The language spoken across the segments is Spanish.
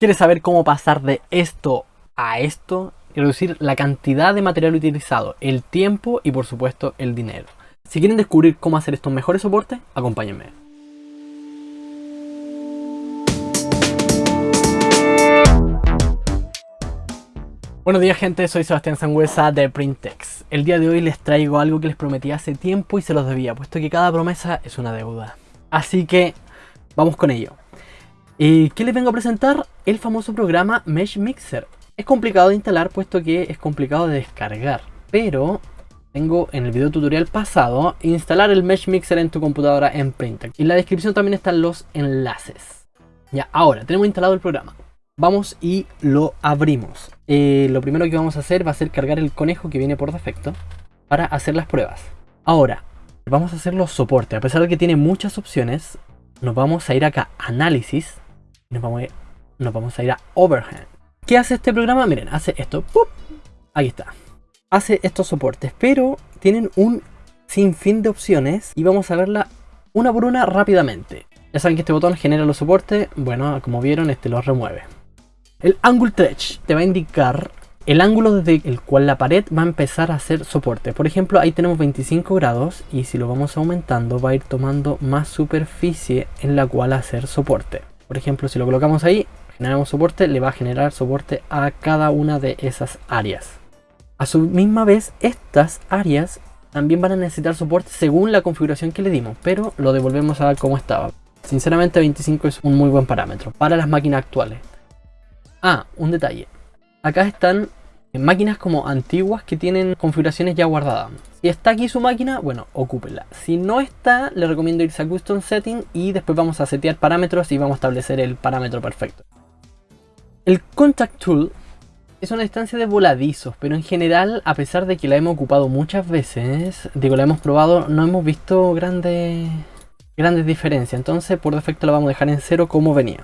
¿Quieres saber cómo pasar de esto a esto? Reducir la cantidad de material utilizado, el tiempo y por supuesto el dinero. Si quieren descubrir cómo hacer estos mejores soportes, acompáñenme. Buenos días gente, soy Sebastián Sangüesa de Printex. El día de hoy les traigo algo que les prometí hace tiempo y se los debía, puesto que cada promesa es una deuda. Así que vamos con ello. ¿Y qué les vengo a presentar? El famoso programa Mesh Mixer. Es complicado de instalar puesto que es complicado de descargar, pero tengo en el video tutorial pasado instalar el Mesh Mixer en tu computadora en Printex. En la descripción también están los enlaces. Ya, ahora tenemos instalado el programa. Vamos y lo abrimos. Eh, lo primero que vamos a hacer va a ser cargar el conejo que viene por defecto para hacer las pruebas. Ahora, vamos a hacer los soportes. A pesar de que tiene muchas opciones, nos vamos a ir acá Análisis nos vamos, a ir, a ir Overhand. ¿Qué hace este programa? Miren, hace esto. Ahí está. Hace estos soportes, pero tienen un sinfín de opciones y vamos a verla una por una rápidamente. Ya saben que este botón genera los soportes. Bueno, como vieron, este los remueve. El Angle Stretch te va a indicar el ángulo desde el cual la pared va a empezar a hacer soporte. Por ejemplo, ahí tenemos 25 grados y si lo vamos aumentando va a ir tomando más superficie en la cual hacer soporte. Por ejemplo, si lo colocamos ahí, generamos soporte, le va a generar soporte a cada una de esas áreas. A su misma vez, estas áreas también van a necesitar soporte según la configuración que le dimos, pero lo devolvemos a como estaba. Sinceramente 25 es un muy buen parámetro para las máquinas actuales. Ah, un detalle. Acá están máquinas como antiguas que tienen configuraciones ya guardadas. Si está aquí su máquina, bueno, ocúpela. Si no está, le recomiendo irse a Custom Setting y después vamos a setear parámetros y vamos a establecer el parámetro perfecto. El Contact Tool es una instancia de voladizos, pero en general, a pesar de que la hemos ocupado muchas veces, digo, la hemos probado, no hemos visto grandes, grandes diferencias. Entonces, por defecto la vamos a dejar en cero como venía.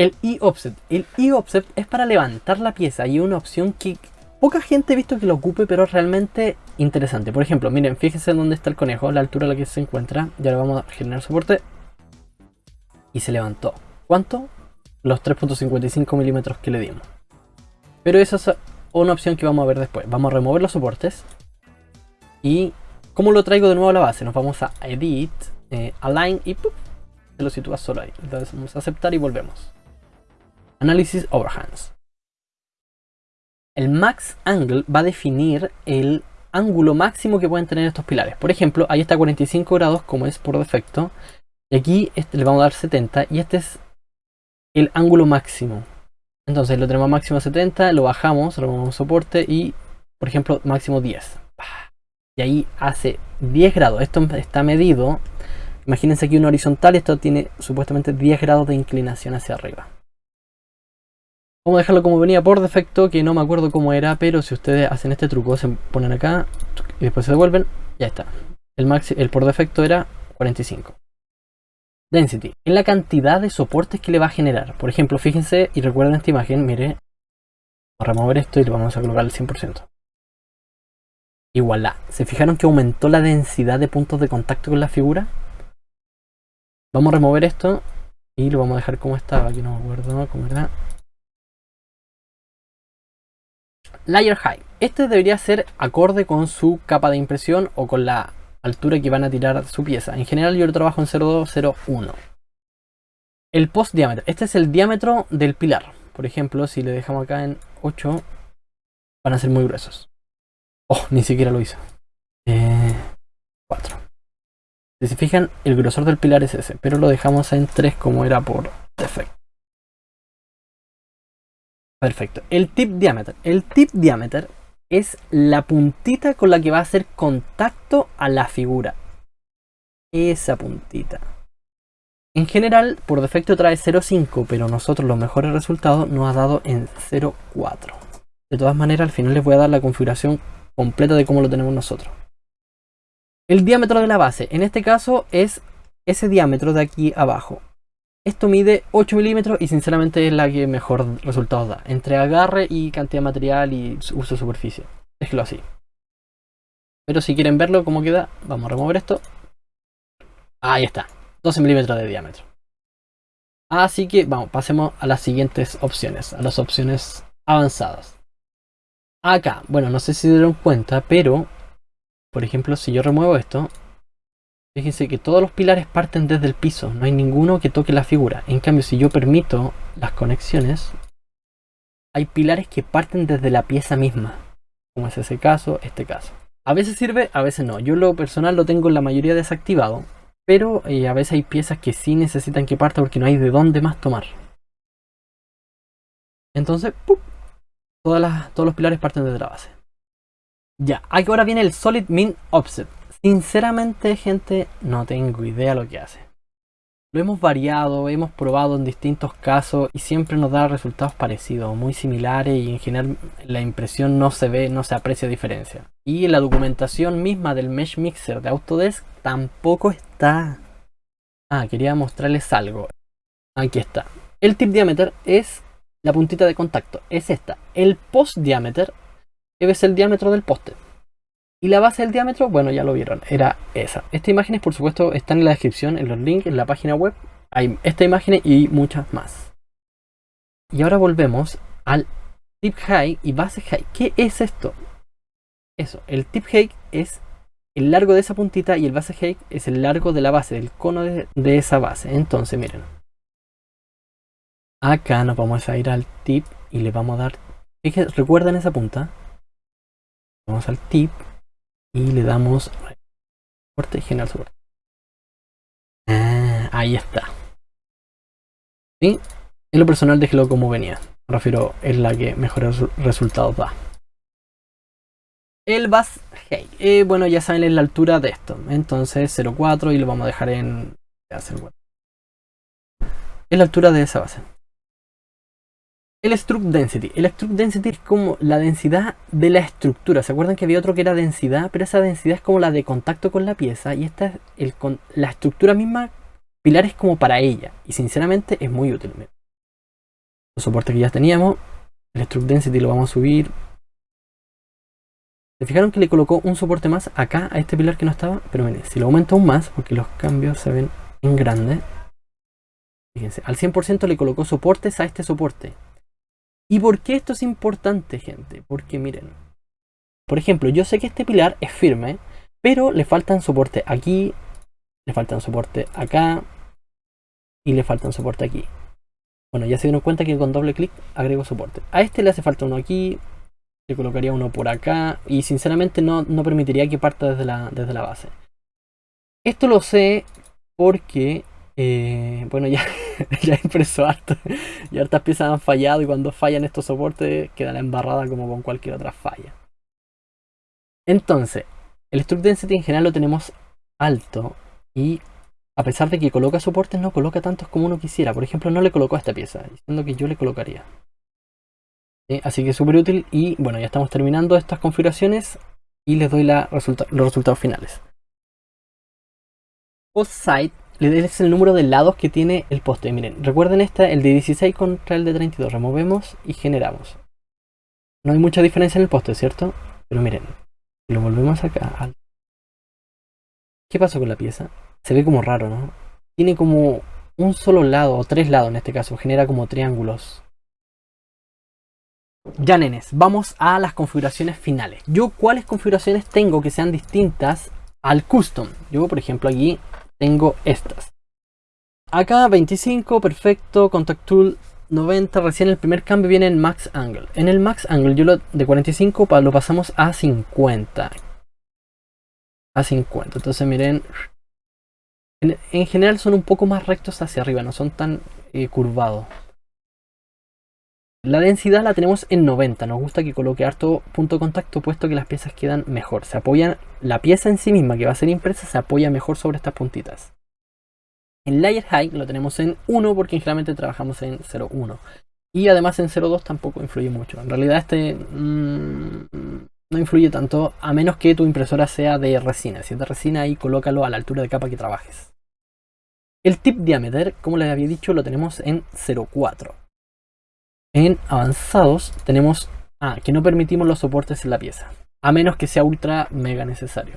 El e-offset. El e-offset es para levantar la pieza y una opción que poca gente ha visto que lo ocupe, pero realmente interesante. Por ejemplo, miren, fíjense dónde está el conejo, la altura a la que se encuentra. Ya le vamos a generar soporte. Y se levantó. ¿Cuánto? Los 3.55 milímetros que le dimos. Pero esa es una opción que vamos a ver después. Vamos a remover los soportes. Y ¿cómo lo traigo de nuevo a la base? Nos vamos a Edit, eh, Align y se lo sitúa solo ahí. Entonces vamos a aceptar y volvemos. Análisis Overhands. El Max Angle va a definir el ángulo máximo que pueden tener estos pilares. Por ejemplo, ahí está 45 grados como es por defecto. Y aquí este le vamos a dar 70 y este es el ángulo máximo. Entonces lo tenemos máximo a 70, lo bajamos, removemos soporte y por ejemplo máximo 10. Y ahí hace 10 grados. Esto está medido. Imagínense aquí un horizontal, esto tiene supuestamente 10 grados de inclinación hacia arriba. Vamos a dejarlo como venía por defecto, que no me acuerdo cómo era, pero si ustedes hacen este truco, se ponen acá y después se devuelven, ya está. El, el por defecto era 45. Density, es la cantidad de soportes que le va a generar. Por ejemplo, fíjense y recuerden esta imagen, mire, vamos a remover esto y le vamos a colocar el 100%. Igual ¿Se fijaron que aumentó la densidad de puntos de contacto con la figura? Vamos a remover esto y lo vamos a dejar como estaba, aquí no me acuerdo cómo era. Layer High. Este debería ser acorde con su capa de impresión o con la altura que van a tirar su pieza. En general yo lo trabajo en 0,201. El post diámetro. Este es el diámetro del pilar. Por ejemplo, si le dejamos acá en 8, van a ser muy gruesos. Oh, ni siquiera lo. 4. Eh, si se fijan, el grosor del pilar es ese, pero lo dejamos en 3 como era por defecto. Perfecto. El tip diámetro. El tip diámetro es la puntita con la que va a hacer contacto a la figura. Esa puntita. En general, por defecto trae 0.5, pero nosotros los mejores resultados nos ha dado en 0.4. De todas maneras, al final les voy a dar la configuración completa de cómo lo tenemos nosotros. El diámetro de la base, en este caso es ese diámetro de aquí abajo. Esto mide 8 milímetros y sinceramente es la que mejor resultados da. Entre agarre y cantidad de material y uso de superficie. Déjelo así. Pero si quieren verlo cómo queda, vamos a remover esto. Ahí está. 12 milímetros de diámetro. Así que vamos, pasemos a las siguientes opciones, a las opciones avanzadas. Acá, bueno, no sé si se dieron cuenta, pero, por ejemplo, si yo remuevo esto, fíjense que todos los pilares parten desde el piso, no hay ninguno que toque la figura. En cambio, si yo permito las conexiones, hay pilares que parten desde la pieza misma, como es ese caso, este caso. A veces sirve, a veces no. Yo lo personal lo tengo en la mayoría desactivado, pero eh, a veces hay piezas que sí necesitan que parta porque no hay de dónde más tomar. Entonces, todos los pilares parten desde la base. Ya, ahora viene el Solid Min Offset. Sinceramente, gente, no tengo idea lo que hace. Lo hemos variado, hemos probado en distintos casos y siempre nos da resultados parecidos, muy similares y en general la impresión no se ve, no se aprecia diferencia. Y la documentación misma del Mesh Mixer de Autodesk tampoco está... Ah, quería mostrarles algo. Aquí está. El tip diámetro es la puntita de contacto, es esta. El post diámetro es el diámetro del poste. Y la base del diámetro, bueno, ya lo vieron, era esa. Estas imágenes, por supuesto, están en la descripción, en los links, en la página web. Hay esta imagen y muchas más. Y ahora volvemos al tip height y base height. ¿Qué es esto? Eso, el tip height es el largo de esa puntita y el base height es el largo de la base, del cono de, esa base. Entonces, miren. Acá nos vamos a ir al tip y le vamos a dar... ¿Recuerdan esa punta? Vamos al tip y le damos soporte y general soporte. Ah, ahí está. Y en lo personal déjelo como venía. Me refiero, es la que mejores resultados da. El bus hey, eh, bueno, ya saben es la altura de esto. Entonces 0.4 y lo vamos a dejar en... Es la altura de esa base. El Struct Density. El Struct Density es como la densidad de la estructura. ¿Se acuerdan que había otro que era densidad? Pero esa densidad es como la de contacto con la pieza. Y esta es la estructura misma, pilares como para ella. Y sinceramente es muy útil. Los soportes que ya teníamos. El Struct Density lo vamos a subir. ¿Se fijaron que le colocó un soporte más acá a este pilar que no estaba? Pero miren, si lo aumento aún más, porque los cambios se ven en grande. Fíjense, al 100% le colocó soportes a este soporte. ¿Y por qué esto es importante, gente? Porque miren, por ejemplo, yo sé que este pilar es firme, pero le faltan soporte aquí, le faltan soporte acá y le faltan soporte aquí. Bueno, ya se dieron cuenta que con doble clic agrego soporte. A este le hace falta uno aquí, le colocaría uno por acá y sinceramente no, no permitiría que parta desde la, desde la base. Esto lo sé porque eh, bueno, ya, ya impreso harto y hartas piezas han fallado y cuando fallan estos soportes queda la embarrada como con cualquier otra falla. Entonces, el Struct Density en general lo tenemos alto y a pesar de que coloca soportes no coloca tantos como uno quisiera. Por ejemplo, no le colocó a esta pieza, diciendo que yo le colocaría. Así que es súper útil y bueno, ya estamos terminando estas configuraciones y les doy los resultados finales. Post es el número de lados que tiene el poste. Miren, recuerden esta, el de 16 contra el de 32. Removemos y generamos. No hay mucha diferencia en el poste, ¿cierto? Pero miren, lo volvemos acá. ¿Qué pasó con la pieza? Se ve como raro, ¿no? Tiene como un solo lado, o tres lados en este caso. Genera como triángulos. Ya nenes, vamos a las configuraciones finales. Yo cuáles configuraciones tengo que sean distintas al custom. Yo por ejemplo aquí tengo estas. Acá 25, perfecto, Contact Tool 90, recién el primer cambio viene en Max Angle. En el Max Angle yo lo de 45 lo pasamos a 50. A 50, entonces miren, en, general son un poco más rectos hacia arriba, no son tan eh, curvados. La densidad la tenemos en 90, nos gusta que coloque harto punto contacto puesto que las piezas quedan mejor. Se apoyan, la pieza en sí misma que va a ser impresa se apoya mejor sobre estas puntitas. En Layer Height lo tenemos en 1 porque generalmente trabajamos en 0.1. Y además en 0.2 tampoco influye mucho. En realidad este mmm, no influye tanto a menos que tu impresora sea de resina. Si es de resina ahí colócalo a la altura de capa que trabajes. El tip diámetro, como les había dicho, lo tenemos en 0.4. En avanzados tenemos ah, que no permitimos los soportes en la pieza, a menos que sea ultra mega necesario.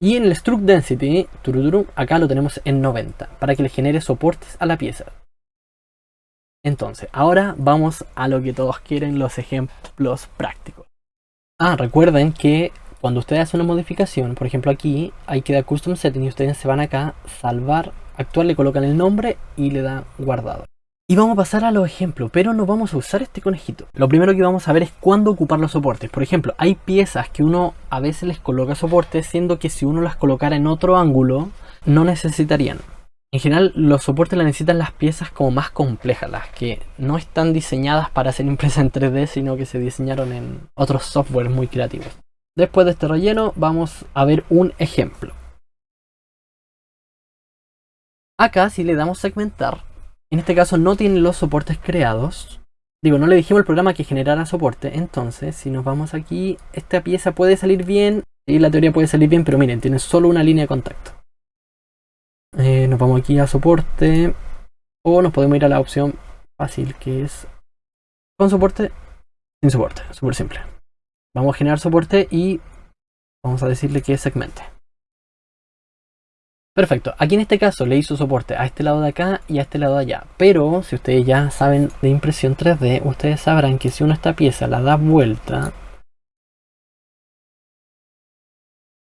Y en el Struct Density, turururu, acá lo tenemos en 90, para que le genere soportes a la pieza. Entonces, ahora vamos a lo que todos quieren, los ejemplos prácticos. Ah, recuerden que cuando ustedes hacen una modificación, por ejemplo aquí, hay que dar Custom Setting y ustedes se van acá, salvar, actual, le colocan el nombre y le dan guardado. Y vamos a pasar a los ejemplos, pero no vamos a usar este conejito. Lo primero que vamos a ver es cuándo ocupar los soportes. Por ejemplo, hay piezas que uno a veces les coloca soportes, siendo que si uno las colocara en otro ángulo, no necesitarían. En general, los soportes las necesitan las piezas como más complejas, las que no están diseñadas para ser impresas en 3D, sino que se diseñaron en otros softwares muy creativos. Después de este relleno, vamos a ver un ejemplo. Acá, si le damos segmentar, en este caso no tiene los soportes creados. Digo, no le dijimos al programa que generara soporte. Entonces, si nos vamos aquí, esta pieza puede salir bien. Y la teoría puede salir bien, pero miren, tiene solo una línea de contacto. Eh, nos vamos aquí a soporte. O nos podemos ir a la opción fácil, que es con soporte, sin soporte. Súper simple. Vamos a generar soporte y vamos a decirle que segmente. Perfecto, aquí en este caso le hizo soporte a este lado de acá y a este lado de allá. Pero si ustedes ya saben de impresión 3D, ustedes sabrán que si uno esta pieza la da vuelta,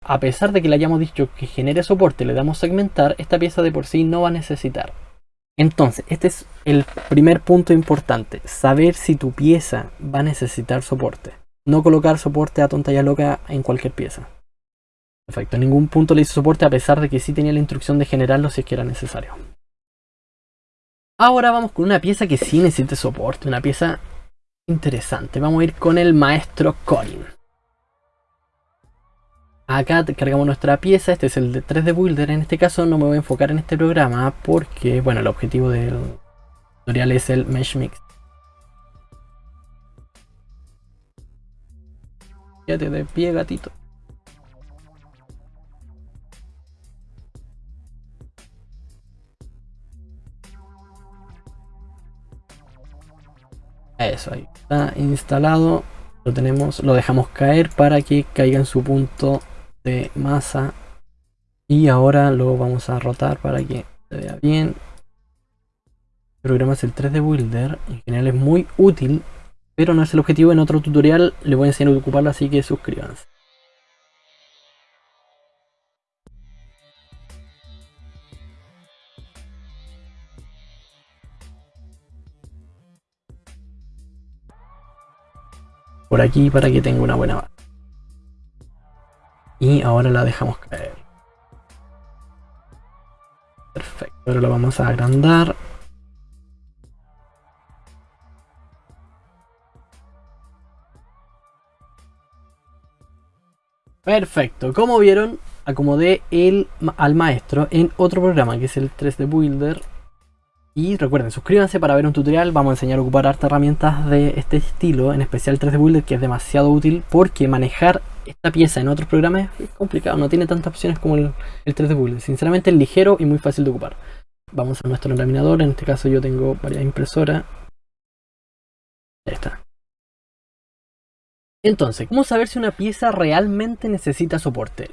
a pesar de que le hayamos dicho que genere soporte, le damos segmentar, esta pieza de por sí no va a necesitar. Entonces, este es el primer punto importante, saber si tu pieza va a necesitar soporte. No colocar soporte a tonta y loca en cualquier pieza. Perfecto, en ningún punto le hizo soporte a pesar de que sí tenía la instrucción de generarlo si es que era necesario. Ahora vamos con una pieza que sí necesita soporte, una pieza interesante. Vamos a ir con el maestro Corin. Acá cargamos nuestra pieza, este es el de 3D Builder. En este caso no me voy a enfocar en este programa porque, bueno, el objetivo del tutorial es el Mesh Mix. Quédate de pie, gatito. Eso ahí está instalado. Lo tenemos, lo dejamos caer para que caiga en su punto de masa. Y ahora lo vamos a rotar para que se vea bien. El programa es el 3D Builder. En general es muy útil, pero no es el objetivo. En otro tutorial le voy a enseñar a ocuparlo, así que suscríbanse. Por aquí para que tenga una buena base. Y ahora la dejamos caer. Perfecto, ahora lo vamos a agrandar. Perfecto, como vieron, acomodé el, al maestro en otro programa que es el 3D Builder y recuerden, suscríbanse para ver un tutorial, vamos a enseñar a ocupar hartas herramientas de este estilo, en especial 3D Builder que es demasiado útil porque manejar esta pieza en otros programas es complicado, no tiene tantas opciones como el, 3D Builder. Sinceramente es ligero y muy fácil de ocupar. Vamos a nuestro laminador, en este caso yo tengo varias impresoras. Ahí está. Entonces, ¿cómo saber si una pieza realmente necesita soporte?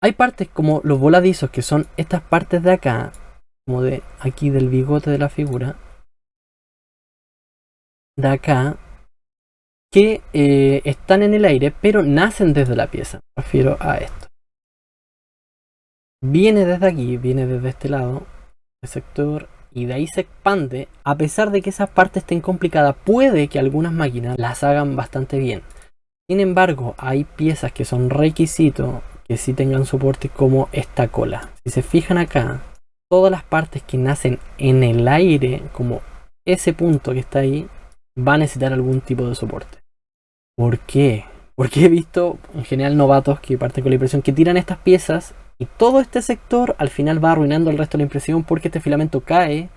Hay partes como los voladizos que son estas partes de acá como de aquí del bigote de la figura de acá que eh, están en el aire pero nacen desde la pieza. Me refiero a esto. Viene desde aquí viene desde este lado el sector y de ahí se expande. A pesar de que esas partes estén complicadas puede que algunas máquinas las hagan bastante bien. Sin embargo hay piezas que son requisitos que sí tengan soporte como esta cola. Si se fijan acá todas las partes que nacen en el aire, como ese punto que está ahí, va a necesitar algún tipo de soporte. ¿Por qué? Porque he visto en general novatos que parten con la impresión que tiran estas piezas y todo este sector al final va arruinando el resto de la impresión porque este filamento cae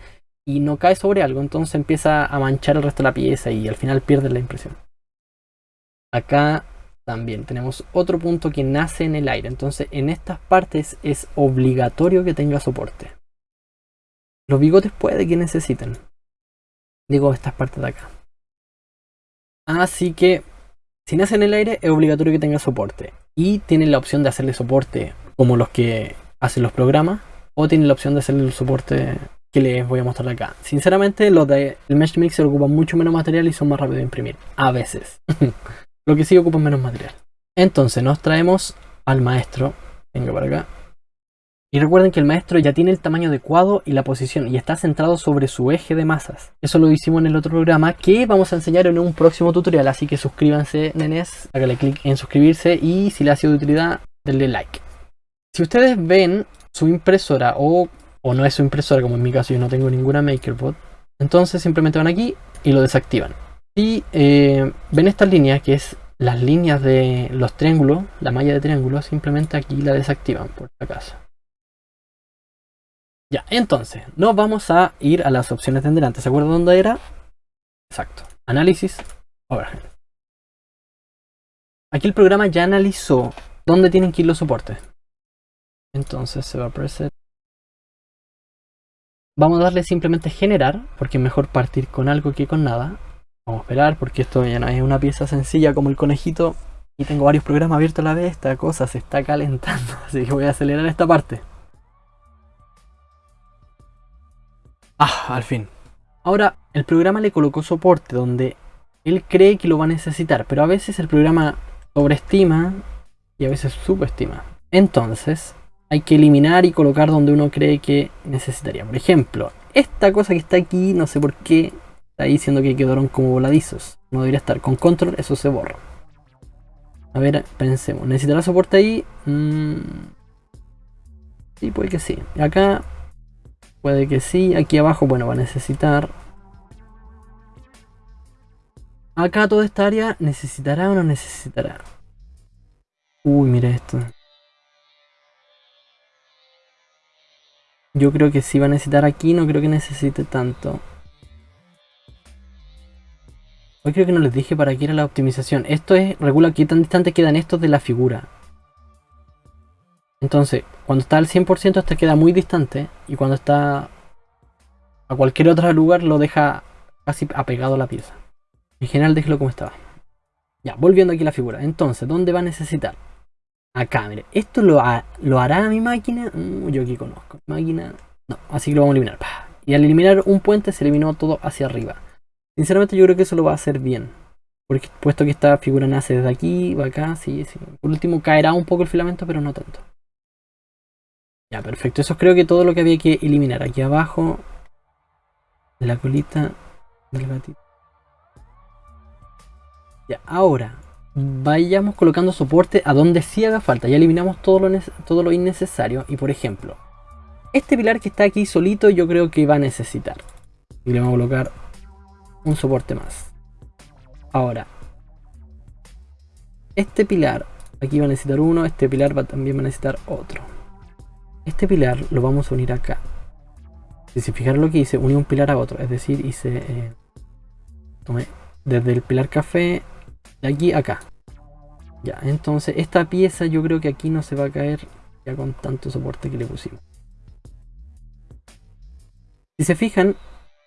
y no cae sobre algo, entonces empieza a manchar el resto de la pieza y al final pierde la impresión. Acá también tenemos otro punto que nace en el aire, entonces en estas partes es obligatorio que tenga soporte. Los bigotes puede que necesiten. Digo, estas partes de acá. Así que Si nace en el aire es obligatorio que tenga soporte. Y tienen la opción de hacerle soporte como los que hacen los programas. O tienen la opción de hacerle el soporte que les voy a mostrar acá. Sinceramente los del Mesh Mixer ocupan mucho menos material y son más rápidos de imprimir. A veces. Lo que sí ocupan menos material. Entonces nos traemos al maestro. Venga para acá. Y recuerden que el maestro ya tiene el tamaño adecuado y la posición y está centrado sobre su eje de masas. Eso lo hicimos en el otro programa que vamos a enseñar en un próximo tutorial. Así que suscríbanse, nenes, háganle clic en suscribirse y si le ha sido de utilidad, denle like. Si ustedes ven su impresora o, o no es su impresora, como en mi caso yo no tengo ninguna MakerBot, entonces simplemente van aquí y lo desactivan. Y eh, ven estas líneas que es las líneas de los triángulos, la malla de triángulos, simplemente aquí la desactivan por si acaso. Entonces, nos vamos a ir a las opciones de delante. ¿Se acuerdan dónde era? Exacto. Análisis, overhead. Aquí el programa ya analizó dónde tienen que ir los soportes. Entonces se va a preset. Vamos a darle simplemente generar, porque es mejor partir con algo que con nada. Vamos a esperar, porque esto ya no es una pieza sencilla como el conejito. Y tengo varios programas abiertos a la vez, esta cosa se está calentando. Así que voy a acelerar esta parte. Ah, al fin. Ahora, el programa le colocó soporte donde él cree que lo va a necesitar, pero a veces el programa sobreestima y a veces subestima. Entonces, hay que eliminar y colocar donde uno cree que necesitaría. Por ejemplo, esta cosa que está aquí, no sé por qué, está diciendo que quedaron como voladizos. No debería estar. Con control eso se borra. A ver, pensemos. ¿Necesitará soporte ahí? Mm. Sí, puede que sí. Acá Puede que sí. Aquí abajo, bueno, va a necesitar. Acá toda esta área, ¿necesitará o no necesitará? Uy, mira esto. Yo creo que sí va a necesitar aquí, no creo que necesite tanto. Hoy creo que no les dije para qué era la optimización. Esto es, regula qué tan distante quedan estos de la figura. Entonces, cuando está al 100% este queda muy distante y cuando está a cualquier otro lugar lo deja casi apegado a la pieza. En general déjelo como estaba. Ya, volviendo aquí a la figura. Entonces, ¿dónde va a necesitar? Acá, mire. ¿Esto lo, lo hará mi máquina? Mm, yo aquí conozco. Máquina... No, así que lo vamos a eliminar. Y al eliminar un puente se eliminó todo hacia arriba. Sinceramente yo creo que eso lo va a hacer bien. Porque puesto que esta figura nace desde aquí, va acá, sí, sí. Por último caerá un poco el filamento, pero no tanto. Perfecto. Eso creo que todo lo que había que eliminar. Aquí abajo, la colita del gatito. Ya, ahora, vayamos colocando soporte a donde sí haga falta. Ya eliminamos todo lo, todo lo innecesario. Y por ejemplo, este pilar que está aquí solito yo creo que va a necesitar. Y le vamos a colocar un soporte más. Ahora, este pilar, aquí va a necesitar uno, este pilar también va a necesitar otro. Este pilar lo vamos a unir acá. Si se fijaron lo que hice, uní un pilar a otro. Es decir, hice... Eh, desde el pilar café de aquí a acá. Ya, entonces esta pieza yo creo que aquí no se va a caer ya con tanto soporte que le pusimos. Si se fijan,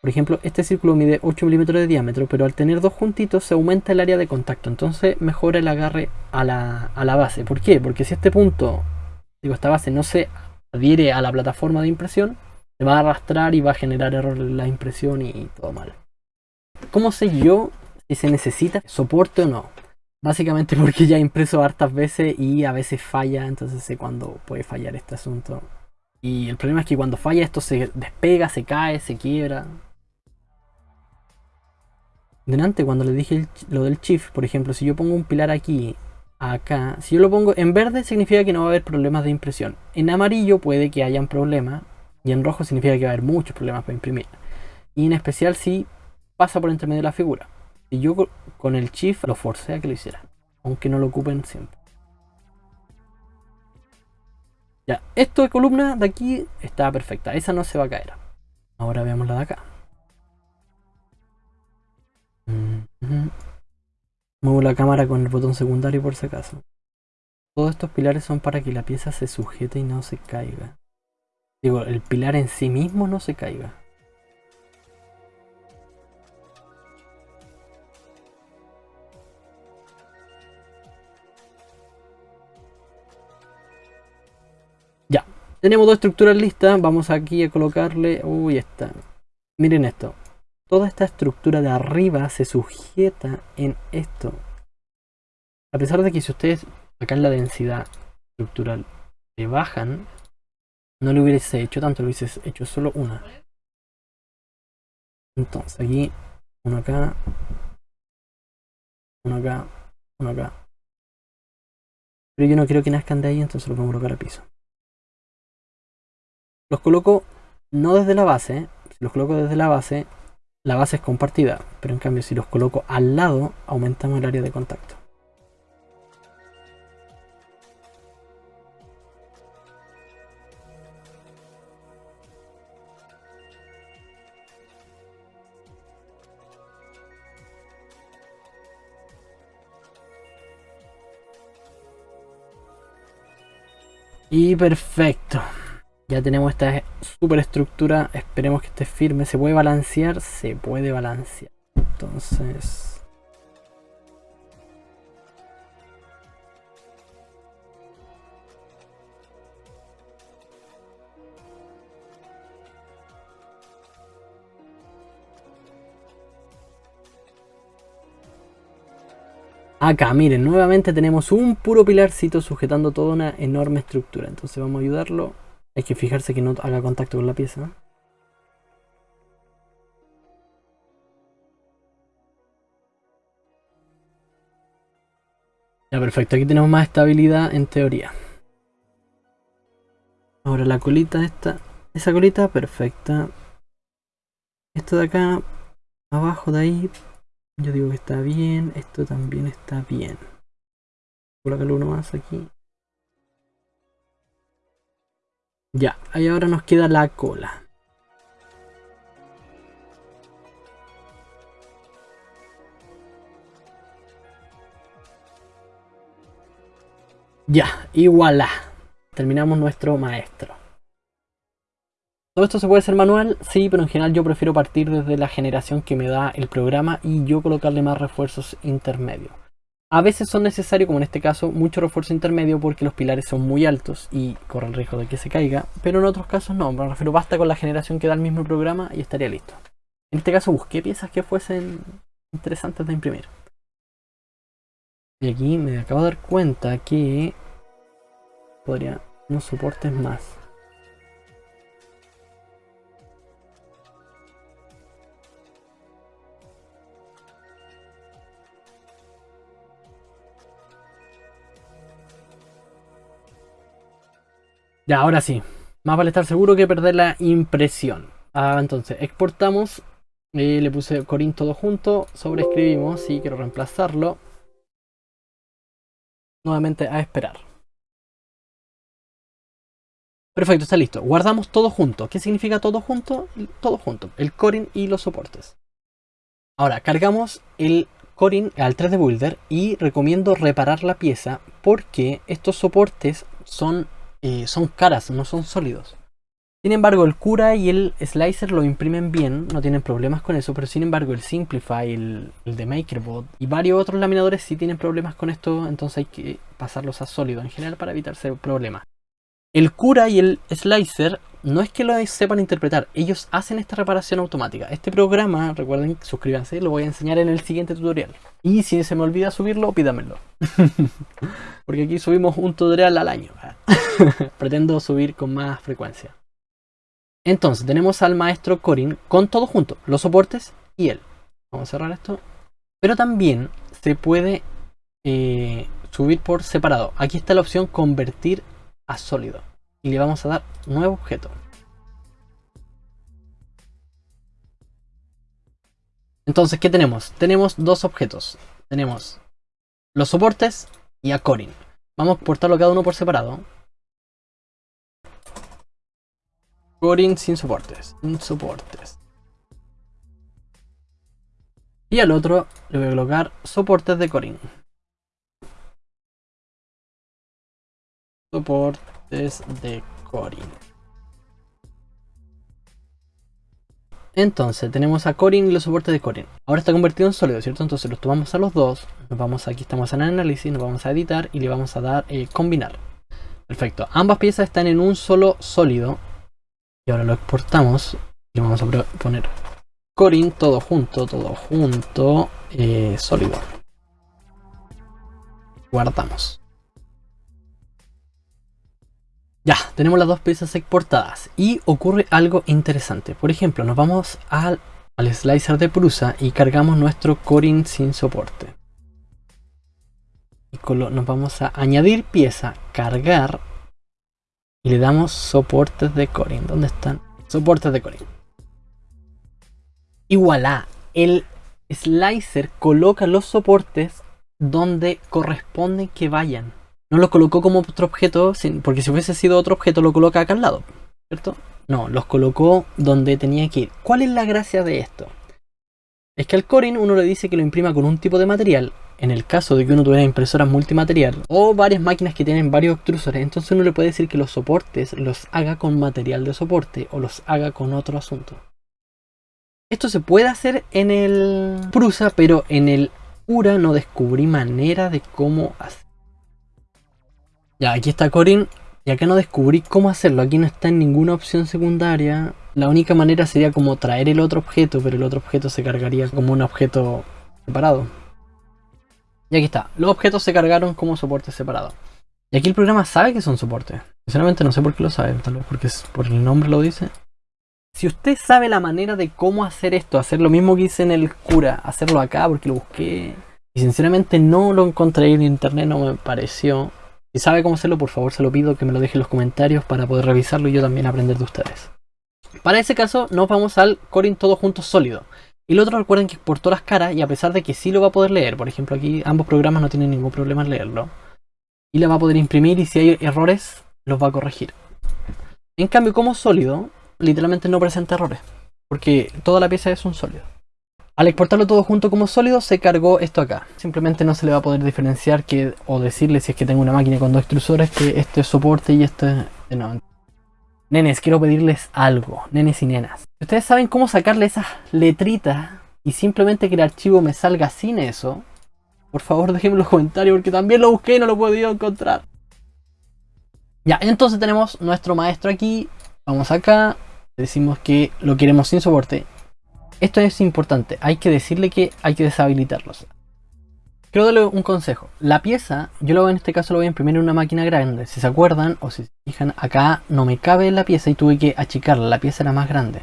por ejemplo, este círculo mide 8 milímetros de diámetro, pero al tener dos juntitos se aumenta el área de contacto, entonces mejora el agarre a la, a la base. ¿Por qué? Porque si este punto, digo, esta base no se adhiere a la plataforma de impresión, se va a arrastrar y va a generar error en la impresión y todo mal. ¿Cómo sé yo si se necesita soporte o no? Básicamente porque ya he impreso hartas veces y a veces falla, entonces sé cuándo puede fallar este asunto. Y el problema es que cuando falla esto se despega, se cae, se quiebra. Delante, cuando le dije lo del shift, por ejemplo, si yo pongo un pilar aquí acá, si yo lo pongo en verde significa que no va a haber problemas de impresión. En amarillo puede que hayan problemas y en rojo significa que va a haber muchos problemas para imprimir. Y en especial si pasa por entre medio de la figura. Y yo con el shift lo forcé a que lo hiciera, aunque no lo ocupen siempre. Ya, esto de columna de aquí está perfecta, esa no se va a caer. Ahora veamos la de acá. Muevo la cámara con el botón secundario por si acaso. Todos estos pilares son para que la pieza se sujete y no se caiga. Digo, el pilar en sí mismo no se caiga. Ya, tenemos dos estructuras listas, vamos aquí a colocarle... Uy, esta. Miren esto, Toda esta estructura de arriba se sujeta en esto. A pesar de que si ustedes acá en la densidad estructural le bajan, no le hubiese hecho tanto, le hubiese hecho solo una. Entonces aquí, uno acá, uno acá, uno acá. Pero yo no quiero que nazcan de ahí, entonces vamos a colocar a piso. Los coloco no desde la base, si los coloco desde la base, la base es compartida, pero en cambio si los coloco al lado, aumentamos el área de contacto. Y perfecto. Ya tenemos esta superestructura. Esperemos que esté firme. ¿Se puede balancear? Se puede balancear. Entonces... Acá, miren, nuevamente tenemos un puro pilarcito sujetando toda una enorme estructura. Entonces vamos a ayudarlo. Hay que fijarse que no haga contacto con la pieza. Ya, perfecto. Aquí tenemos más estabilidad en teoría. Ahora la colita esta. Esa colita, perfecta. Esto de acá, abajo de ahí, yo digo que está bien, esto también está bien. Colocarlo uno más aquí. Ya, ahí ahora nos queda la cola. Ya, y voilà. Terminamos nuestro maestro. ¿Todo esto se puede hacer manual? Sí, pero en general yo prefiero partir desde la generación que me da el programa y yo colocarle más refuerzos intermedios. A veces son necesarios, como en este caso, mucho refuerzo intermedio porque los pilares son muy altos y corre el riesgo de que se caiga, pero en otros casos no, me refiero basta con la generación que da el mismo programa y estaría listo. En este caso busqué piezas que fuesen interesantes de imprimir. Y aquí me acabo de dar cuenta que podría unos soportes más. Ya, ahora sí. Más vale estar seguro que perder la impresión. Ah, entonces, exportamos. Eh, le puse Corin todo junto. Sobreescribimos. Sí, quiero reemplazarlo. Nuevamente a esperar. Perfecto, está listo. Guardamos todo junto. ¿Qué significa todo junto? Todo junto. El Corin y los soportes. Ahora, cargamos el Corin al 3D Builder y recomiendo reparar la pieza porque estos soportes son eh, son caras, no son sólidos. Sin embargo, el Cura y el Slicer lo imprimen bien, no tienen problemas con eso, pero sin embargo el Simplify, el, el de MakerBot y varios otros laminadores sí tienen problemas con esto, entonces hay que pasarlos a sólido en general para evitarse problemas. El Cura y el Slicer no es que lo sepan interpretar, ellos hacen esta reparación automática. Este programa, recuerden, suscríbanse, lo voy a enseñar en el siguiente tutorial. Y si se me olvida subirlo, pídamelo. Porque aquí subimos un tutorial al año. Pretendo subir con más frecuencia. Entonces, tenemos al maestro Corin con todo junto, los soportes y él. Vamos a cerrar esto. Pero también se puede eh, subir por separado. Aquí está la opción convertir a sólido. Y le vamos a dar nuevo objeto. Entonces, ¿qué tenemos? Tenemos dos objetos. Tenemos los soportes y a Corin. Vamos a exportarlo cada uno por separado. Corin sin soportes. Sin soportes. Y al otro le voy a colocar soportes de Corin. Soportes de Corin. Entonces, tenemos a Corin y los soportes de Corin. Ahora está convertido en sólido, ¿cierto? Entonces los tomamos a los dos. Nos vamos aquí, estamos en análisis, nos vamos a editar y le vamos a dar eh, combinar. Perfecto. Ambas piezas están en un solo sólido. Y ahora lo exportamos. Y vamos a poner Corin todo junto, todo junto. Eh, sólido. Guardamos. Ya, tenemos las dos piezas exportadas. Y ocurre algo interesante. Por ejemplo, nos vamos al, al slicer de Prusa y cargamos nuestro Corin sin soporte nos vamos a añadir pieza, cargar y le damos soportes de Corin. ¿Dónde están? Soportes de Corin. Y voilà, el slicer coloca los soportes donde corresponden que vayan. No lo colocó como otro objeto, porque si hubiese sido otro objeto lo coloca acá al lado, ¿cierto? No, los colocó donde tenía que ir. ¿Cuál es la gracia de esto? Es que al Corin uno le dice que lo imprima con un tipo de material en el caso de que uno tuviera impresoras multimaterial o varias máquinas que tienen varios extrusores, entonces uno le puede decir que los soportes los haga con material de soporte o los haga con otro asunto. Esto se puede hacer en el Prusa, pero en el URA no descubrí manera de cómo hacer. Ya, aquí está Corin y acá no descubrí cómo hacerlo. Aquí no está en ninguna opción secundaria. La única manera sería como traer el otro objeto, pero el otro objeto se cargaría como un objeto separado. Y aquí está, los objetos se cargaron como soporte separado. Y aquí el programa sabe que son soportes. Sinceramente no sé por qué lo sabe, tal vez porque por el nombre lo dice. Si usted sabe la manera de cómo hacer esto, hacer lo mismo que hice en el cura, hacerlo acá porque lo busqué y sinceramente no lo encontré en internet, no me pareció. Si sabe cómo hacerlo, por favor se lo pido que me lo deje en los comentarios para poder revisarlo y yo también aprender de ustedes. Para ese caso nos vamos al Corin todo junto sólido. Y el otro recuerden que exportó las caras y a pesar de que sí lo va a poder leer, por ejemplo aquí ambos programas no tienen ningún problema en leerlo. Y la va a poder imprimir y si hay errores los va a corregir. En cambio como sólido, literalmente no presenta errores. Porque toda la pieza es un sólido. Al exportarlo todo junto como sólido se cargó esto acá. Simplemente no se le va a poder diferenciar que, o decirle si es que tengo una máquina con dos extrusores que este es soporte y este es... No, Nenes, quiero pedirles algo, nenes y nenas. Ustedes saben cómo sacarle esas letritas y simplemente que el archivo me salga sin eso, por favor déjenme en los comentarios porque también lo busqué y no lo he podido encontrar. Ya, entonces tenemos nuestro maestro aquí. Vamos acá. Decimos que lo queremos sin soporte. Esto es importante. Hay que decirle que hay que deshabilitarlos. Quiero darle un consejo. La pieza, yo lo en este caso lo voy a imprimir en una máquina grande. Si se acuerdan o si se fijan, acá no me cabe la pieza y tuve que achicarla. La pieza era más grande.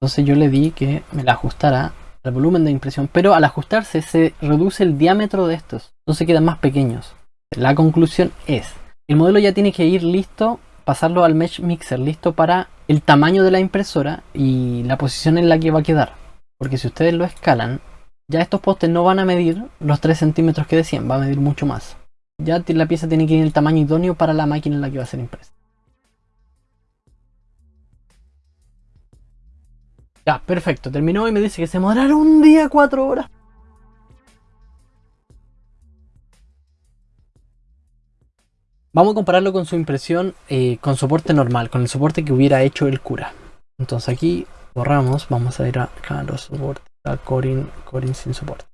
Entonces yo le di que me la ajustara al volumen de impresión. Pero al ajustarse se reduce el diámetro de estos. Entonces quedan más pequeños. La conclusión es, el modelo ya tiene que ir listo, pasarlo al Mesh Mixer, listo para el tamaño de la impresora y la posición en la que va a quedar. Porque si ustedes lo escalan, ya estos postes no van a medir los 3 centímetros que decían, va a medir mucho más. Ya la pieza tiene que ir en el tamaño idóneo para la máquina en la que va a ser impresa. Ya, perfecto, terminó y me dice que se demoraron un día 4 horas. Vamos a compararlo con su impresión eh, con soporte normal, con el soporte que hubiera hecho el cura. Entonces aquí borramos, vamos a ir a los soportes a Corin sin soporte.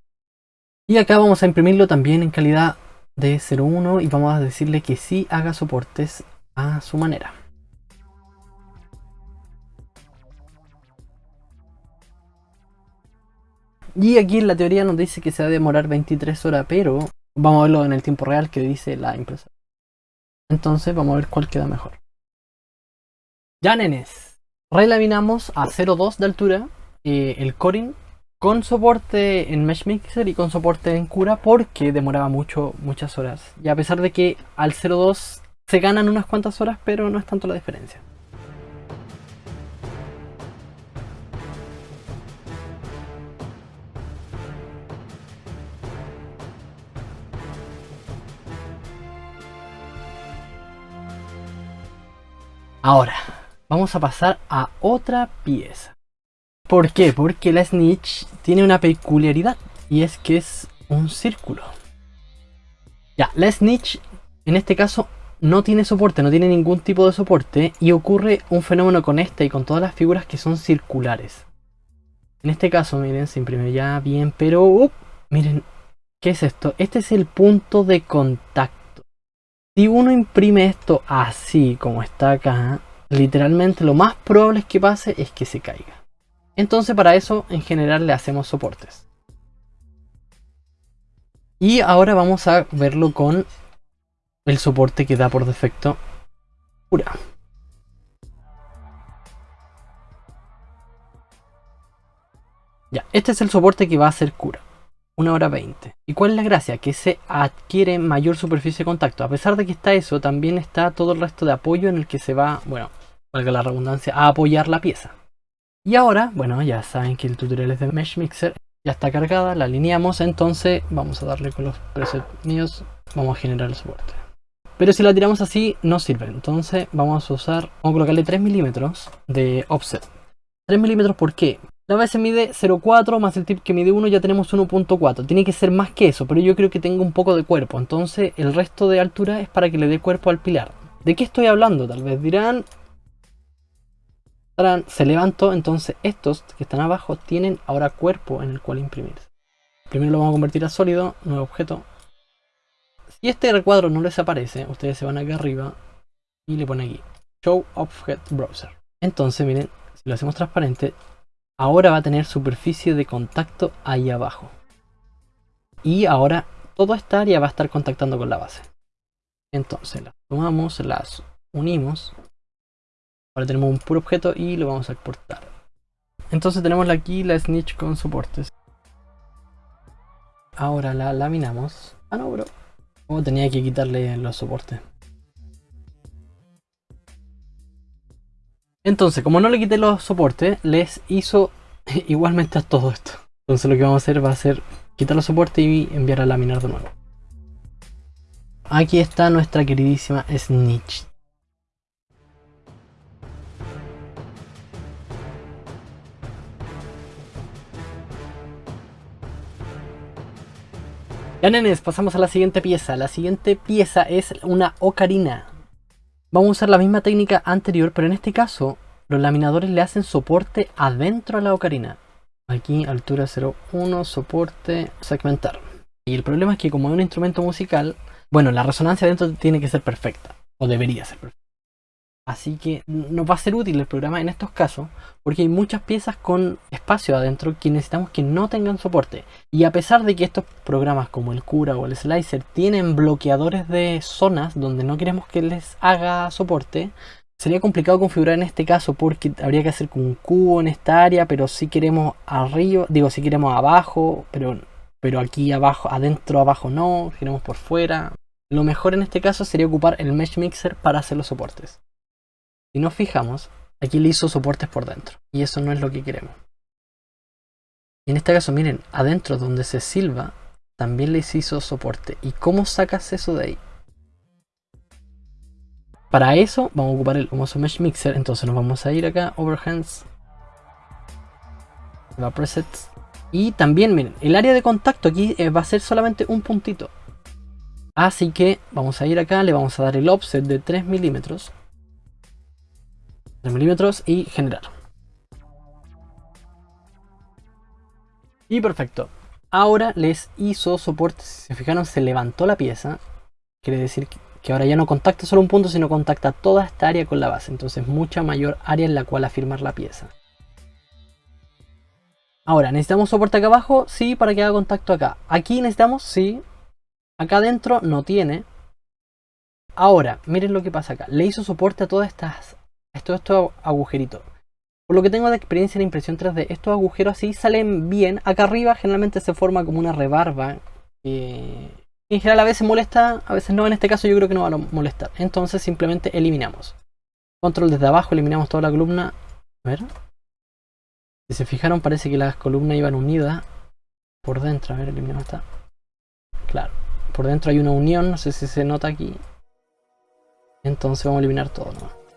Y acá vamos a imprimirlo también en calidad de 01 y vamos a decirle que sí haga soportes a su manera. Y aquí en la teoría nos dice que se va a demorar 23 horas, pero vamos a verlo en el tiempo real que dice la impresora. Entonces vamos a ver cuál queda mejor. Ya nenes, relaminamos a 0.2 de altura eh, el Corin con soporte en Mesh Mixer y con soporte en Cura porque demoraba mucho, muchas horas. Y a pesar de que al 02 se ganan unas cuantas horas, pero no es tanto la diferencia. Ahora, vamos a pasar a otra pieza. ¿Por qué? Porque la snitch tiene una peculiaridad y es que es un círculo. Ya, la snitch en este caso no tiene soporte, no tiene ningún tipo de soporte y ocurre un fenómeno con esta y con todas las figuras que son circulares. En este caso, miren, se imprime ya bien, pero uh, miren, ¿qué es esto? Este es el punto de contacto. Si uno imprime esto así como está acá, literalmente lo más probable es que pase es que se caiga. Entonces para eso en general le hacemos soportes. Y ahora vamos a verlo con el soporte que da por defecto Cura. Ya, este es el soporte que va a hacer Cura. 1 hora 20. ¿Y cuál es la gracia? Que se adquiere mayor superficie de contacto. A pesar de que está eso, también está todo el resto de apoyo en el que se va, bueno, valga la redundancia, a apoyar la pieza. Y ahora, bueno, ya saben que el tutorial es de Mesh Mixer. Ya está cargada, la alineamos, entonces vamos a darle con los presets míos, vamos a generar el soporte. Pero si la tiramos así, no sirve. Entonces vamos a usar, vamos a colocarle 3 milímetros de offset. 3 milímetros, ¿por qué? La base mide 0.4 más el tip que mide 1 ya tenemos 1.4. Tiene que ser más que eso, pero yo creo que tengo un poco de cuerpo. Entonces el resto de altura es para que le dé cuerpo al pilar. ¿De qué estoy hablando? Tal vez dirán... Se levantó, entonces estos que están abajo tienen ahora cuerpo en el cual imprimir. Primero lo vamos a convertir a sólido, nuevo objeto. Si este recuadro no les aparece, ustedes se van acá arriba y le ponen aquí Show Object Browser. Entonces miren, lo hacemos transparente, ahora va a tener superficie de contacto ahí abajo. Y ahora toda esta área va a estar contactando con la base. Entonces las tomamos, las unimos. Ahora tenemos un puro objeto y lo vamos a exportar. Entonces tenemos aquí la snitch con soportes. Ahora la laminamos. Ah no, bro. Oh, tenía que quitarle los soportes. Entonces, como no le quité los soportes, les hizo igualmente a todo esto. Entonces lo que vamos a hacer va a ser quitar los soportes y enviar a laminar de nuevo. Aquí está nuestra queridísima Snitch. Ya nenes, pasamos a la siguiente pieza. La siguiente pieza es una ocarina. Vamos a usar la misma técnica anterior, pero en este caso los laminadores le hacen soporte adentro a la ocarina. Aquí altura 0,1, soporte, segmentar. Y el problema es que como es un instrumento musical, bueno, la resonancia adentro tiene que ser perfecta, o debería ser perfecta. Así que nos va a ser útil el programa en estos casos porque hay muchas piezas con espacio adentro que necesitamos que no tengan soporte. Y a pesar de que estos programas como el Cura o el Slicer tienen bloqueadores de zonas donde no queremos que les haga soporte, sería complicado configurar en este caso porque habría que hacer como un cubo en esta área, pero si queremos arriba, digo si queremos abajo, pero, pero aquí abajo, adentro abajo no, queremos por fuera. Lo mejor en este caso sería ocupar el Mesh Mixer para hacer los soportes. Si nos fijamos, aquí le hizo soportes por dentro. Y eso no es lo que queremos. En este caso, miren, adentro donde se silba, también le hizo soporte. ¿Y cómo sacas eso de ahí? Para eso vamos a ocupar el Homoso Mesh Mixer. Entonces nos vamos a ir acá, Overhands. Va Presets. Y también, miren, el área de contacto aquí eh, va a ser solamente un puntito. Así que vamos a ir acá, le vamos a dar el offset de 3 milímetros. 3 milímetros y generar. Y perfecto. Ahora les hizo soporte. Si se fijaron, se levantó la pieza. Quiere decir que ahora ya no contacta solo un punto, sino contacta toda esta área con la base. Entonces mucha mayor área en la cual afirmar la pieza. Ahora, ¿necesitamos soporte acá abajo? Sí, para que haga contacto acá. Aquí necesitamos, sí. Acá adentro no tiene. Ahora, miren lo que pasa acá. Le hizo soporte a todas estas esto, estos agujeritos. Por lo que tengo de experiencia en impresión 3D, estos agujeros así salen bien. Acá arriba generalmente se forma como una rebarba. en general a veces molesta, a veces no. En este caso yo creo que no va a molestar. Entonces simplemente eliminamos. Control desde abajo, eliminamos toda la columna. A ver. Si se fijaron parece que las columnas iban unidas por dentro. A ver, eliminamos esta. Claro. Por dentro hay una unión, no sé si se nota aquí. Entonces vamos a eliminar todo. ¿no?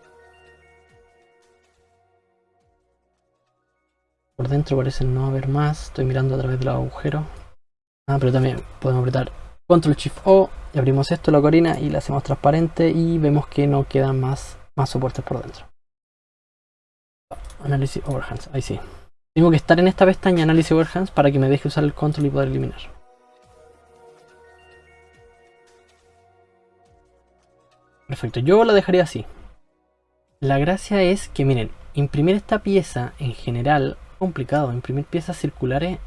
Por dentro parece no haber más. Estoy mirando a través de los agujeros. Ah, pero también podemos apretar Control Shift O y abrimos esto, la corina, y la hacemos transparente y vemos que no quedan más, más soportes por dentro. Análisis Overhands, ahí sí. Tengo que estar en esta pestaña Análisis Overhands para que me deje usar el control y poder eliminar. Perfecto, yo lo dejaría así. La gracia es que, miren, imprimir esta pieza en general complicado, imprimir piezas circulares.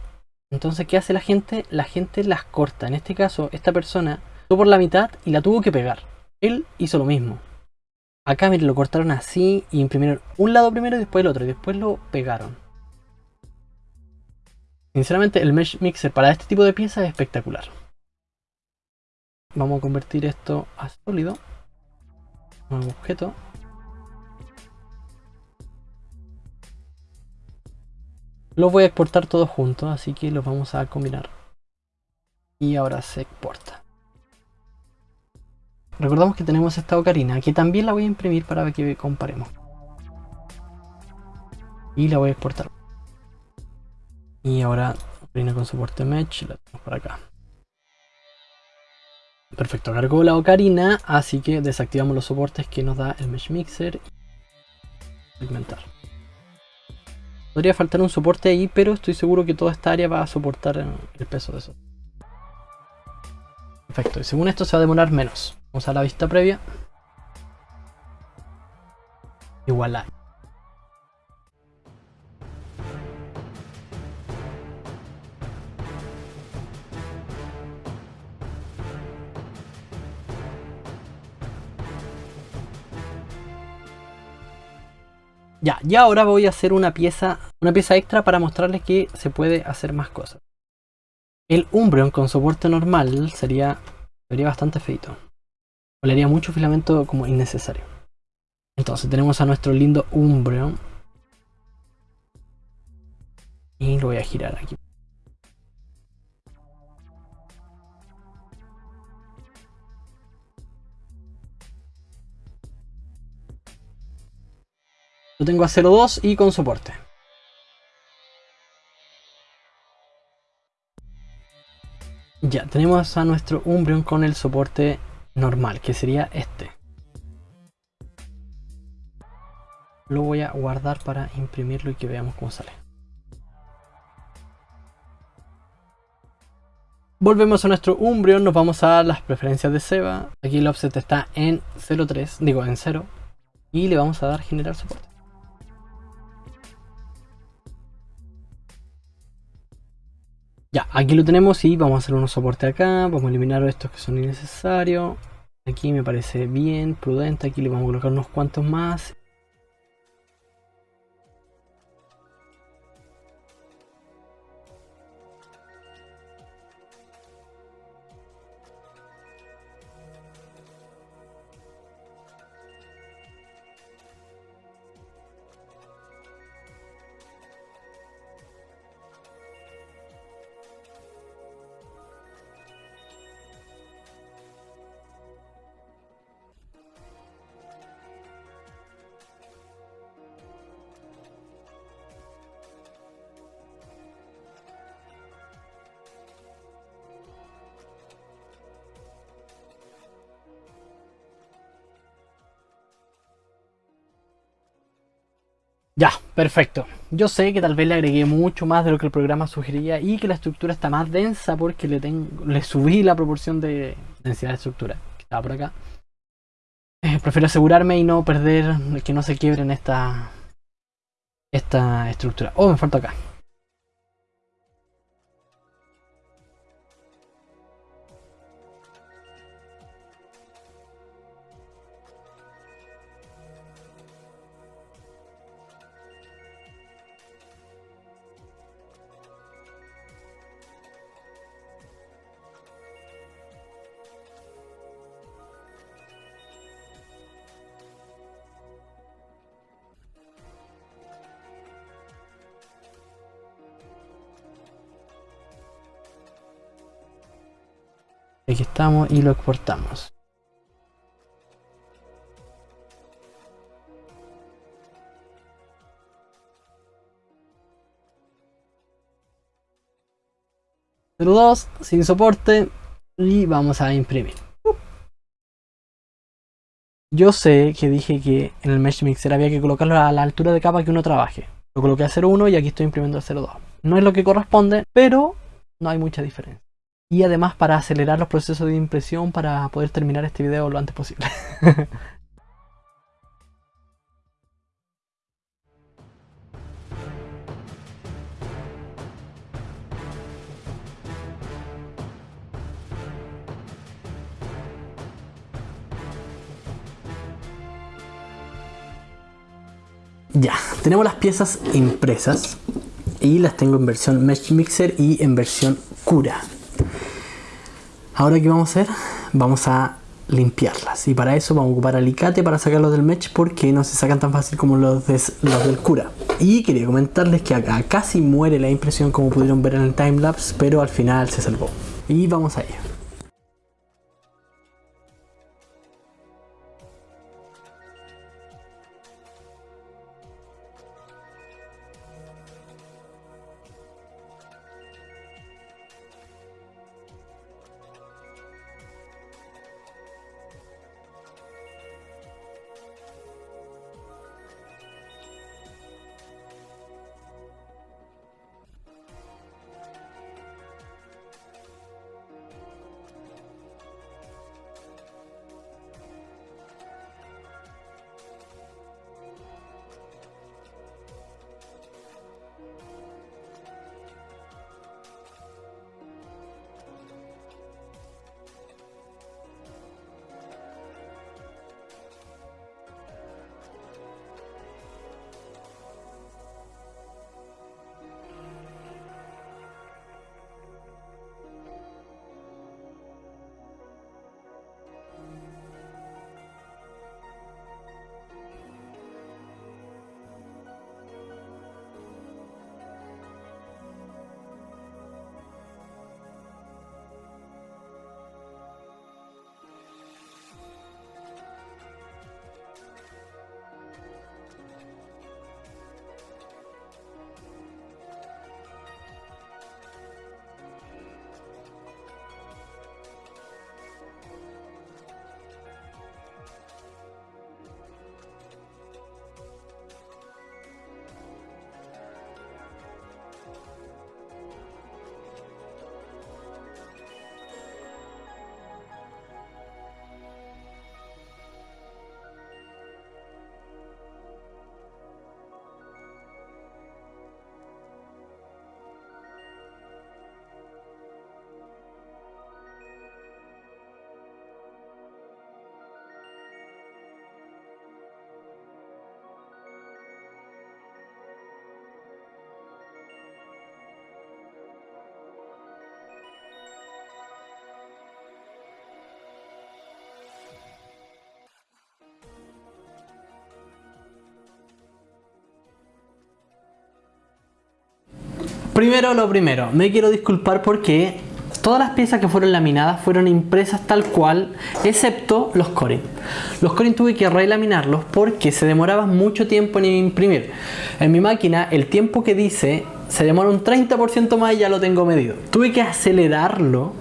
Entonces, ¿qué hace la gente? La gente las corta. En este caso, esta persona tuvo por la mitad y la tuvo que pegar. Él hizo lo mismo. Acá, miren, lo cortaron así y imprimieron un lado primero y después el otro. Y después lo pegaron. Sinceramente, el Mesh Mixer para este tipo de piezas es espectacular. Vamos a convertir esto a sólido. Un objeto. Los voy a exportar todos juntos, así que los vamos a combinar. Y ahora se exporta. Recordamos que tenemos esta ocarina, que también la voy a imprimir para que comparemos. Y la voy a exportar. Y ahora, ocarina con soporte Mesh, la tenemos por acá. Perfecto, cargó la ocarina, así que desactivamos los soportes que nos da el Mesh Mixer. Segmentar. Podría faltar un soporte ahí, pero estoy seguro que toda esta área va a soportar el peso de eso. Perfecto, y según esto se va a demorar menos. Vamos a la vista previa. Igual hay. Ya, y ahora voy a hacer una pieza, una pieza extra para mostrarles que se puede hacer más cosas. El Umbreon con soporte normal sería, sería bastante feito. Le haría mucho filamento como innecesario. Entonces tenemos a nuestro lindo Umbreon. Y lo voy a girar aquí. Lo tengo a 0.2 y con soporte. Ya, tenemos a nuestro Umbreon con el soporte normal, que sería este. Lo voy a guardar para imprimirlo y que veamos cómo sale. Volvemos a nuestro Umbreon, nos vamos a las preferencias de Seba. Aquí el offset está en 0.3, digo en 0. Y le vamos a dar generar soporte. Ya, aquí lo tenemos y vamos a hacer unos soportes acá, vamos a eliminar estos que son innecesarios. Aquí me parece bien, prudente, aquí le vamos a colocar unos cuantos más. Perfecto. Yo sé que tal vez le agregué mucho más de lo que el programa sugería y que la estructura está más densa porque le, tengo, le subí la proporción de densidad de estructura que estaba por acá. Eh, prefiero asegurarme y no perder, que no se quiebren esta, esta estructura. Oh, me falta acá. Aquí estamos y lo exportamos. dos sin soporte y vamos a imprimir. Yo sé que dije que en el Mesh Mixer había que colocarlo a la altura de capa que uno trabaje. Lo coloqué a 0.1 y aquí estoy imprimiendo a 0.2. No es lo que corresponde, pero no hay mucha diferencia. Y además para acelerar los procesos de impresión para poder terminar este video lo antes posible. Ya, tenemos las piezas impresas y las tengo en versión Mesh Mixer y en versión Cura. Ahora qué vamos a hacer? Vamos a limpiarlas. Y para eso vamos a ocupar alicate para sacarlos del mesh porque no se sacan tan fácil como los, los del cura. Y quería comentarles que acá casi muere la impresión como pudieron ver en el timelapse pero al final se salvó. Y vamos a ello Primero lo primero, me quiero disculpar porque todas las piezas que fueron laminadas fueron impresas tal cual, excepto los corin. Los corin tuve que relaminarlos porque se demoraba mucho tiempo en imprimir. En mi máquina el tiempo que dice se demora un 30% más y ya lo tengo medido. Tuve que acelerarlo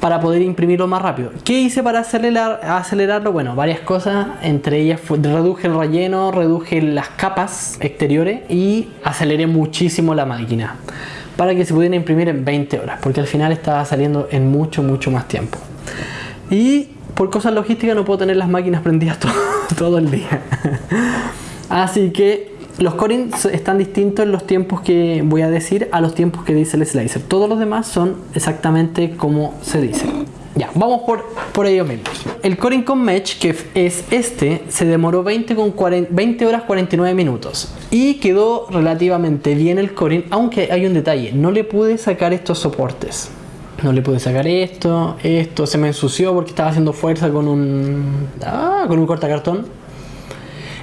para poder imprimirlo más rápido. ¿Qué hice para acelerar, acelerarlo? Bueno, varias cosas, entre ellas reduje el relleno, reduje las capas exteriores y aceleré muchísimo la máquina para que se pudiera imprimir en 20 horas, porque al final estaba saliendo en mucho, mucho más tiempo. Y por cosas logísticas no puedo tener las máquinas prendidas todo, todo el día. Así que los corin están distintos en los tiempos que voy a decir a los tiempos que dice el slicer. Todos los demás son exactamente como se dice. Ya, vamos por, por ello mismo. El corin con mesh, que es este, se demoró 20, con 20 horas 49 minutos. Y quedó relativamente bien el corin, aunque hay un detalle. No le pude sacar estos soportes. No le pude sacar esto, esto se me ensució porque estaba haciendo fuerza con un, ah, con un cortacartón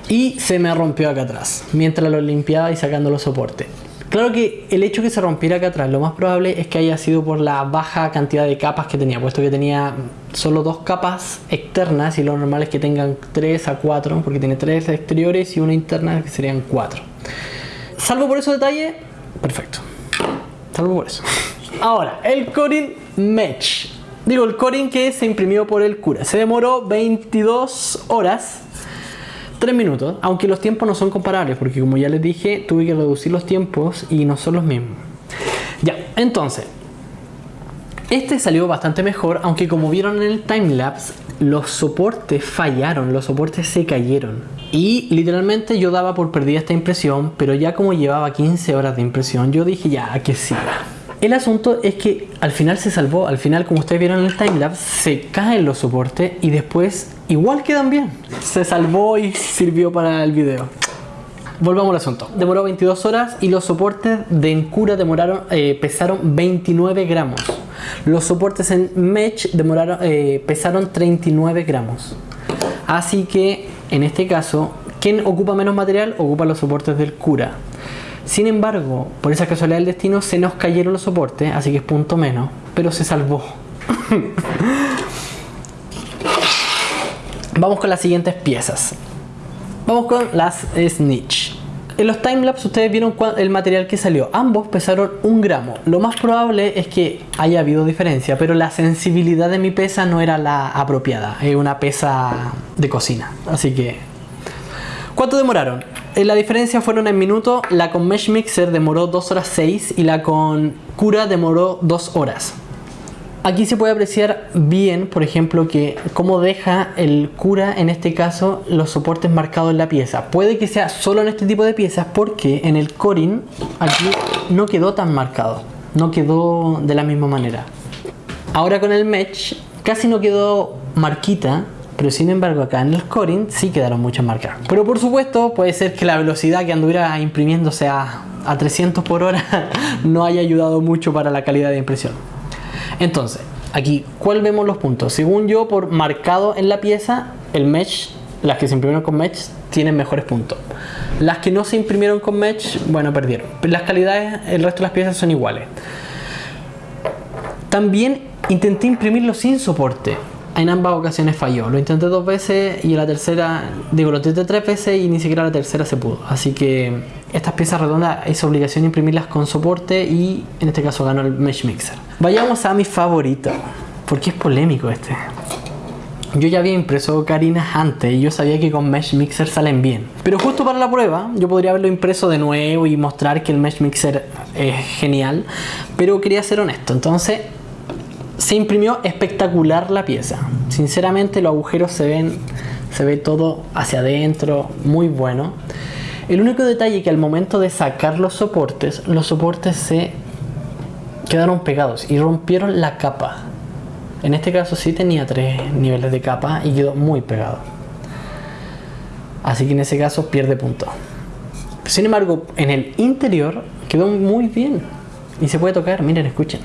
y se me rompió acá atrás mientras lo limpiaba y sacando los soportes. Claro que el hecho que se rompiera acá atrás, lo más probable es que haya sido por la baja cantidad de capas que tenía, puesto que tenía solo dos capas externas y lo normal es que tengan 3 a 4, porque tiene tres exteriores y una interna que serían 4. Salvo por esos detalles, perfecto. Salvo por eso. Ahora, el Corin Mesh. Digo, el Corin que se imprimió por el cura. Se demoró 22 horas 3 minutos, aunque los tiempos no son comparables, porque como ya les dije, tuve que reducir los tiempos y no son los mismos. Ya, entonces, Este salió bastante mejor, aunque como vieron en el timelapse, los soportes fallaron, los soportes se cayeron. Y literalmente yo daba por perdida esta impresión, pero ya como llevaba 15 horas de impresión, yo dije ya, que siga. El asunto es que al final se salvó, al final como ustedes vieron en el timelapse, se caen los soportes y después igual quedan bien. Se salvó y sirvió para el video. Volvamos al asunto. Demoró 22 horas y los soportes de Encura demoraron, eh, pesaron 29 gramos. Los soportes en Mesh demoraron, eh, pesaron 39 gramos. Así que en este caso, ¿quién ocupa menos material? Ocupa los soportes del Cura. Sin embargo, por esa casualidad del destino, se nos cayeron los soportes, así que es punto menos, pero se salvó. Vamos con las siguientes piezas. Vamos con las Snitch. En los timelapse ustedes vieron el material que salió. Ambos pesaron un gramo. Lo más probable es que haya habido diferencia, pero la sensibilidad de mi pesa no era la apropiada. Es una pesa de cocina. Así que... ¿Cuánto demoraron? Eh, la diferencia fueron en minutos. La con Mesh Mixer demoró 2 horas 6 y la con Cura demoró 2 horas. Aquí se puede apreciar bien, por ejemplo, que cómo deja el cura, en este caso, los soportes marcados en la pieza. Puede que sea solo en este tipo de piezas porque en el corin aquí no quedó tan marcado. No quedó de la misma manera. Ahora con el mesh casi no quedó marquita, pero sin embargo acá en el corin sí quedaron muchas marcas. Pero por supuesto puede ser que la velocidad que anduviera imprimiéndose a, a 300 por hora no haya ayudado mucho para la calidad de impresión. Entonces, aquí, ¿cuál vemos los puntos? Según yo, por marcado en la pieza, el mesh, las que se imprimieron con mesh, tienen mejores puntos. Las que no se imprimieron con mesh, bueno, perdieron. Las calidades, el resto de las piezas son iguales. También intenté imprimirlo sin soporte en ambas ocasiones falló. Lo intenté dos veces y la tercera, digo, lo intenté tres veces y ni siquiera la tercera se pudo. Así que estas piezas redondas es obligación imprimirlas con soporte y en este caso ganó el Mesh Mixer. Vayamos a mi favorito, porque es polémico este. Yo ya había impreso carinas antes y yo sabía que con Mesh Mixer salen bien. Pero justo para la prueba, yo podría haberlo impreso de nuevo y mostrar que el Mesh Mixer es genial. Pero quería ser honesto, entonces se imprimió espectacular la pieza. Sinceramente los agujeros se ven, se ve todo hacia adentro, muy bueno. El único detalle que al momento de sacar los soportes, los soportes se quedaron pegados y rompieron la capa. En este caso sí tenía tres niveles de capa y quedó muy pegado. Así que en ese caso pierde punto. Sin embargo, en el interior quedó muy bien. Y se puede tocar, miren, escuchen.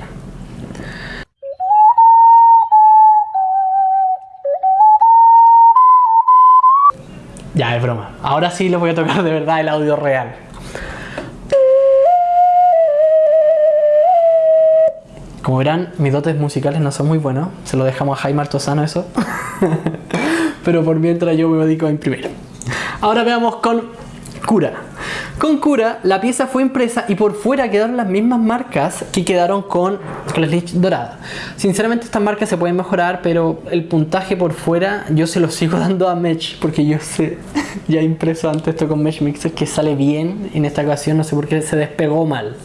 Ya, es broma. Ahora sí lo voy a tocar de verdad el audio real. Como verán, mis dotes musicales no son muy buenos. Se lo dejamos a Jaime Artosano eso. Pero por mientras yo me dedico a imprimir. Ahora veamos con Cura. Con Cura la pieza fue impresa y por fuera quedaron las mismas marcas que quedaron con, la leche dorada. Sinceramente estas marcas se pueden mejorar, pero el puntaje por fuera yo se lo sigo dando a Mesh porque yo sé, ya impreso antes esto con Mesh Mixer que sale bien. En esta ocasión no sé por qué se despegó mal.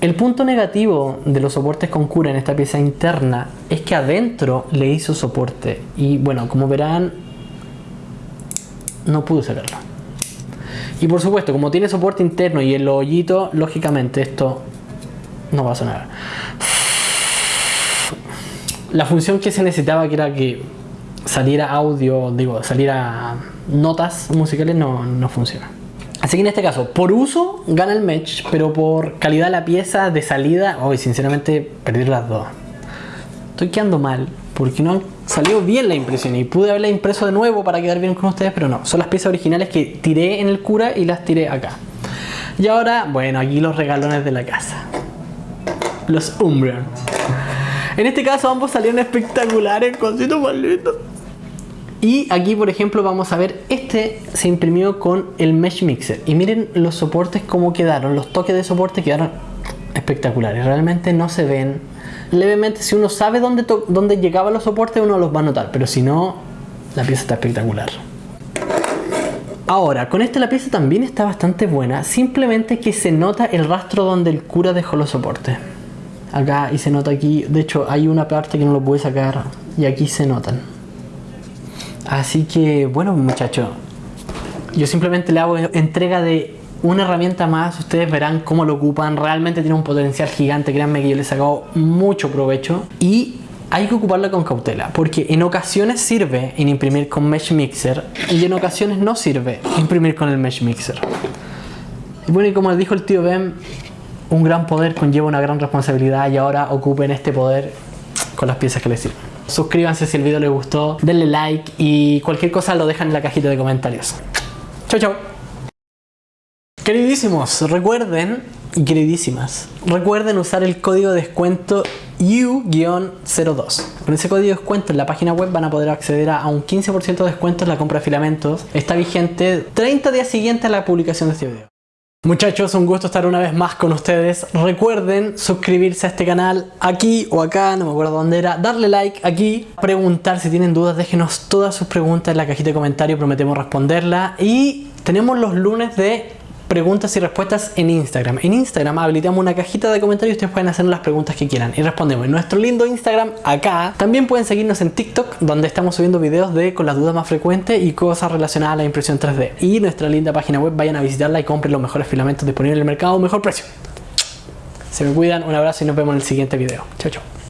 El punto negativo de los soportes con cura en esta pieza interna es que adentro le hizo soporte y bueno, como verán, no pude sacarlo. Y por supuesto, como tiene soporte interno y el hoyito, lógicamente esto no va a sonar. La función que se necesitaba, que era que saliera audio, digo, saliera notas musicales, no, no funciona. Así que en este caso, por uso gana el match, pero por calidad de la pieza de salida, hoy sinceramente perdí las dos. Estoy quedando mal, porque no salió bien la impresión y pude haberla impreso de nuevo para quedar bien con ustedes, pero no. Son las piezas originales que tiré en el cura y las tiré acá. Y ahora, bueno, aquí los regalones de la casa. Los Umbreon. En este caso ambos salieron espectaculares, cositos más Y aquí, por ejemplo, vamos a ver, este se imprimió con el Mesh Mixer. Y miren los soportes cómo quedaron, los toques de soporte quedaron espectaculares. Realmente no se ven levemente, si uno sabe dónde, dónde llegaban los soportes, uno los va a notar, pero si no, la pieza está espectacular. Ahora, con esta la pieza también está bastante buena, simplemente que se nota el rastro donde el cura dejó los soportes. acá y se nota aquí. De hecho, hay una parte que no lo pude sacar y aquí se notan. Así que, bueno, muchachos, yo simplemente le hago entrega de una herramienta más. Ustedes verán cómo lo ocupan. Realmente tiene un potencial gigante. Créanme que yo le he sacado mucho provecho. Y hay que ocuparla con cautela, porque en ocasiones sirve en imprimir con Mesh Mixer y en ocasiones no sirve imprimir con el Mesh Mixer. Y bueno, y como dijo el tío Ben, un gran poder conlleva una gran responsabilidad y ahora ocupen este poder con las piezas que les sirven. Suscríbanse si el video les gustó, denle like y cualquier cosa lo dejan en la cajita de comentarios. Chau chau. Queridísimos, recuerden y queridísimas, recuerden usar el código de descuento U-02. Con ese código de descuento en la página web van a poder acceder a un 15% de descuento en la compra de filamentos. Está vigente 30 días siguientes a la publicación de este video. Muchachos, un gusto estar una vez más con ustedes. Recuerden suscribirse a este canal aquí o acá, no me acuerdo dónde era. Darle like aquí, preguntar si tienen dudas, déjenos todas sus preguntas en la cajita de comentarios, prometemos responderla. Y tenemos los lunes de preguntas y respuestas en Instagram. En Instagram habilitamos una cajita de comentarios y ustedes pueden hacer las preguntas que quieran y respondemos en nuestro lindo Instagram acá. También pueden seguirnos en TikTok donde estamos subiendo videos de con las dudas más frecuentes y cosas relacionadas a la impresión 3D. Y nuestra linda página web, vayan a visitarla y compren los mejores filamentos disponibles en el mercado a un mejor precio. Se me cuidan, un abrazo y nos vemos en el siguiente video. Chao, chao.